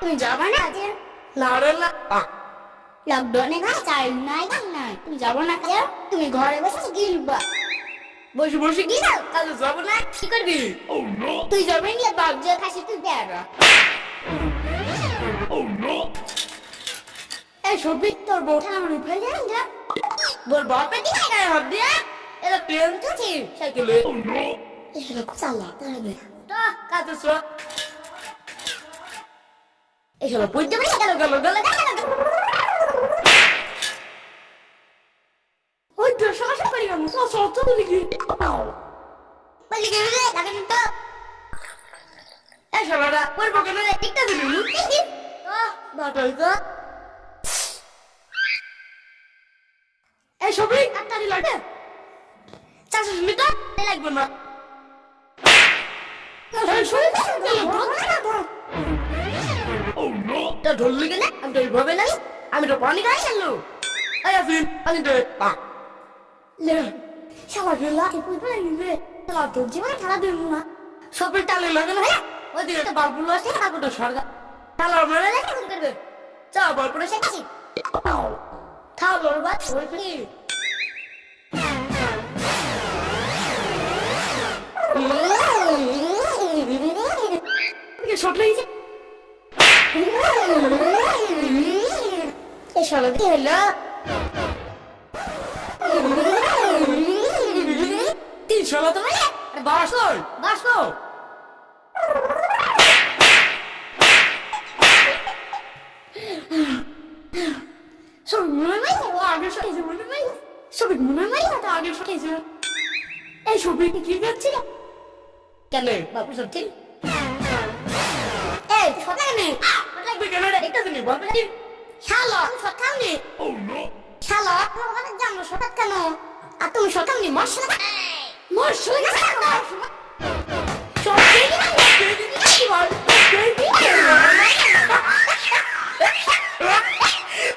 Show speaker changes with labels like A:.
A: তুমি যাবে না? আজ না রে না। লকডাউনে ঘা চাই নাই গান নাই। তুমি যাব না কাজে? তুমি ঘরে বসে গিলবা। বসে বসে কাজে যাব না কি করবি? তুই যাবে নিয়ে বাপ যে খাসি তুই বেড়া এই সবই তোর বউটা আমার উপরে যান যা। বল বাপে দিকে গায়ে হাত দিয়ে এটা প্লেন তো ঠিক সাইকেলে এটা চালা তাহলে তো কাজে সো এসব বুঝতে পারি গেল গেল গেল গেল ওই তো শাসন করি আমি সব সব তো বলি কি বলি কি রে লাগান তো এই শালারা ওর বকে মেরে টিকটা দিলি লুটি কি তো বাটাই তো এই সবই আটটারি লাগে চারশো মিটার লাগবে না সবই তা ধরলি কেন আমি তো এইভাবে নাই আমি তো পানি খাই গেল আমি তো লে শালা গেলা কি কই পারি রে শালা তো জীবনে খেলা দেব না সবের টালে লাগে না হ্যাঁ ওই দিকে বাবুল আছে তারপর তো সরকার তাহলে আমরা লেখা করবে চা বল করে শেখাছি থাও বল বাদ ওই ফ্রি এই শালা, কি হলো? মানে? নাই? ও আগে সকেছে মনে নাই? সবিক মনে নাই? তো আগে সকেছে এই সবিক কি করছিল কেন? বাপু সব ঠিক? এই সকালে। নেই লাগবে কেন রে? একটা দিনই বলবে শালা সকালে। শালা তোমার জানো সকাল কেন? আর তুমি সকাল মশলা মশলা